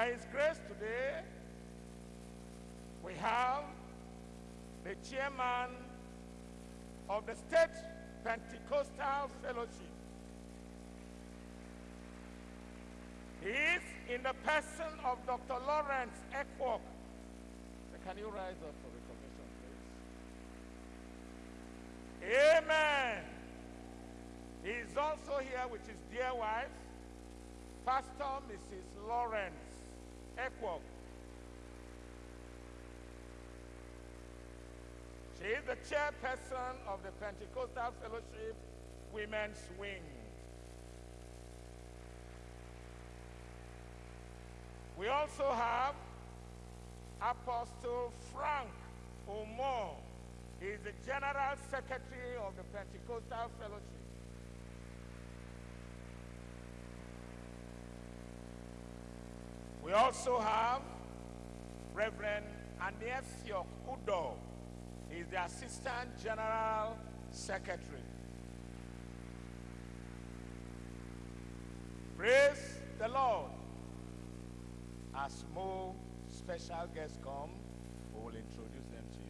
By His grace today, we have the chairman of the State Pentecostal Fellowship. He is in the person of Dr. Lawrence Ekwok. Can you rise up for recognition, please? Amen. He is also here with his dear wife, Pastor Mrs. Lawrence Ekwok. She is the chairperson of the Pentecostal Fellowship Women's Wing. We also have Apostle Frank Omo. He is the General Secretary of the Pentecostal Fellowship. We also have Reverend Aniesiok Udo. He is the Assistant General Secretary. Praise the Lord. As more special guests come, we will introduce them to you.